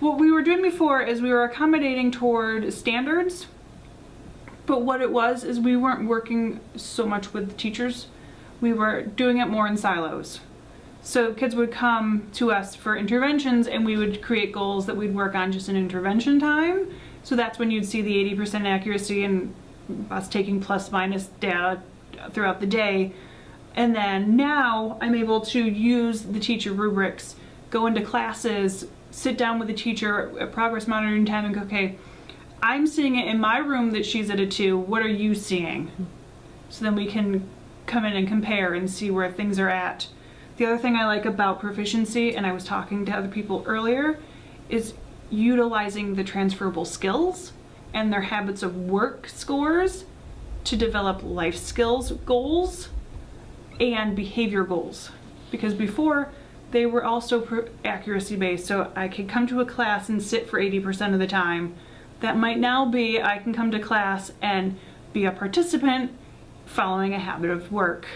What we were doing before is we were accommodating toward standards, but what it was is we weren't working so much with the teachers. We were doing it more in silos. So kids would come to us for interventions and we would create goals that we'd work on just in intervention time. So that's when you'd see the 80% accuracy and us taking plus minus data throughout the day. And then now I'm able to use the teacher rubrics, go into classes, sit down with the teacher at progress monitoring time and go, okay, I'm seeing it in my room that she's at a two. What are you seeing? So then we can come in and compare and see where things are at. The other thing I like about proficiency, and I was talking to other people earlier, is utilizing the transferable skills and their habits of work scores to develop life skills goals and behavior goals. Because before, they were also accuracy based, so I could come to a class and sit for 80% of the time. That might now be I can come to class and be a participant following a habit of work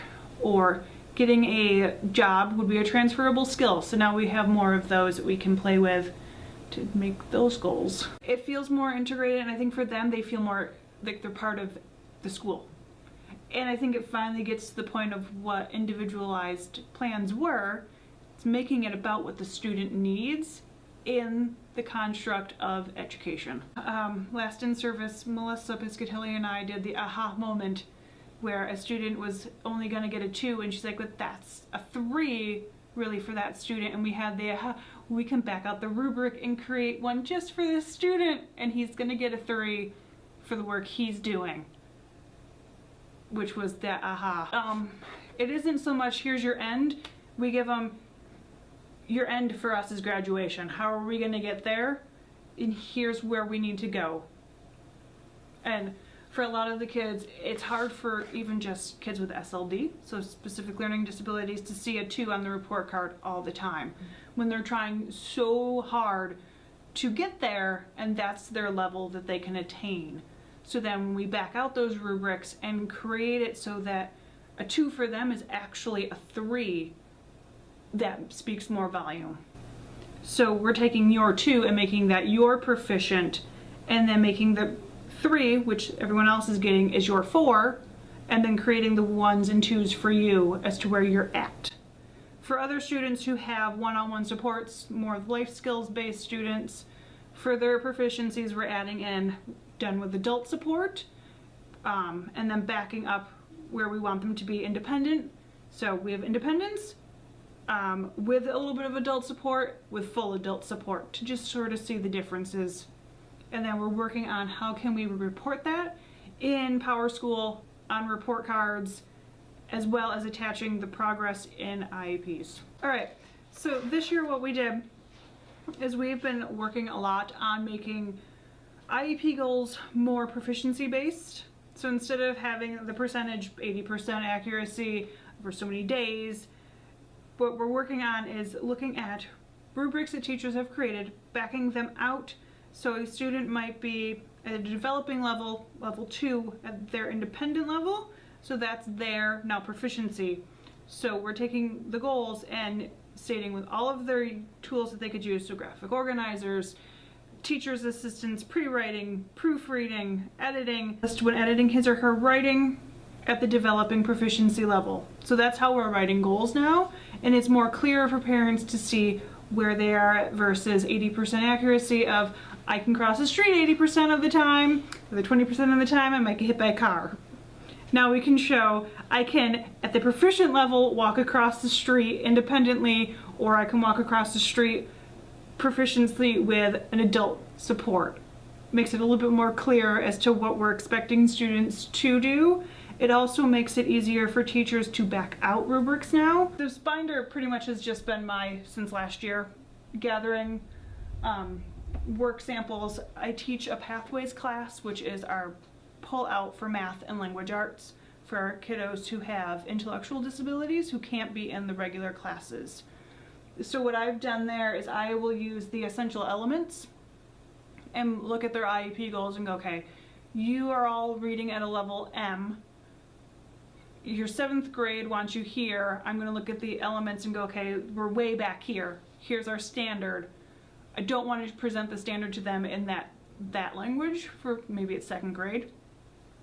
or getting a job would be a transferable skill. So now we have more of those that we can play with to make those goals. It feels more integrated and I think for them they feel more like they're part of the school. And I think it finally gets to the point of what individualized plans were. It's making it about what the student needs in the construct of education. Um, last in service, Melissa Piscatelli and I did the aha moment where a student was only going to get a two and she's like, but that's a three really for that student and we had the uh, we can back out the rubric and create one just for this student and he's going to get a three for the work he's doing which was the aha um it isn't so much here's your end we give them your end for us is graduation how are we going to get there and here's where we need to go and for a lot of the kids, it's hard for even just kids with SLD, so specific learning disabilities, to see a two on the report card all the time mm -hmm. when they're trying so hard to get there and that's their level that they can attain. So then when we back out those rubrics and create it so that a two for them is actually a three, that speaks more volume. So we're taking your two and making that your proficient and then making the three, which everyone else is getting, is your four, and then creating the ones and twos for you as to where you're at. For other students who have one-on-one -on -one supports, more life skills based students, for their proficiencies we're adding in done with adult support um, and then backing up where we want them to be independent. So we have independence um, with a little bit of adult support with full adult support to just sort of see the differences and then we're working on how can we report that in PowerSchool on report cards as well as attaching the progress in IEPs. All right, so this year what we did is we've been working a lot on making IEP goals more proficiency based. So instead of having the percentage 80% accuracy for so many days, what we're working on is looking at rubrics that teachers have created, backing them out so a student might be at a developing level, level two, at their independent level. So that's their now proficiency. So we're taking the goals and stating with all of their tools that they could use, so graphic organizers, teacher's assistants, pre-writing, proofreading, editing, just when editing his or her writing at the developing proficiency level. So that's how we're writing goals now, and it's more clear for parents to see where they are versus 80% accuracy of I can cross the street 80% of the time, the 20% of the time I might get hit by a car. Now we can show I can, at the proficient level, walk across the street independently, or I can walk across the street proficiently with an adult support. Makes it a little bit more clear as to what we're expecting students to do. It also makes it easier for teachers to back out rubrics now. This binder pretty much has just been my, since last year, gathering um, work samples, I teach a pathways class, which is our pull out for math and language arts for kiddos who have intellectual disabilities who can't be in the regular classes. So what I've done there is I will use the essential elements and look at their IEP goals and go, okay, you are all reading at a level M. Your seventh grade wants you here. I'm gonna look at the elements and go, okay, we're way back here. Here's our standard I don't want to present the standard to them in that that language for maybe it's second grade.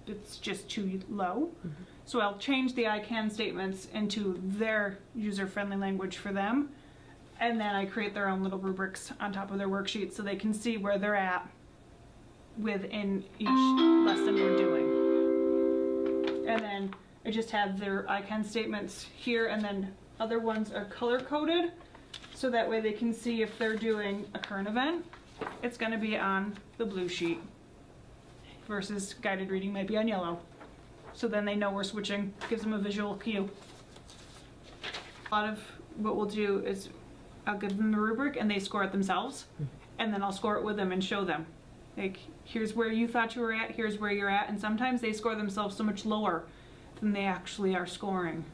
It's just too low. Mm-hmm. So I'll change the I can statements into their user-friendly language for them. And then I create their own little rubrics on top of their worksheet so they can see where they're at within each lesson we're doing. And then I just have their I can statements here and then other ones are color coded. So that way they can see if they're doing a current event, it's gonna be on the blue sheet versus guided reading might be on yellow. So then they know we're switching, gives them a visual cue. A lot of what we'll do is I'll give them the rubric and they score it themselves. And then I'll score it with them and show them. Like, here's where you thought you were at, here's where you're at. And sometimes they score themselves so much lower than they actually are scoring.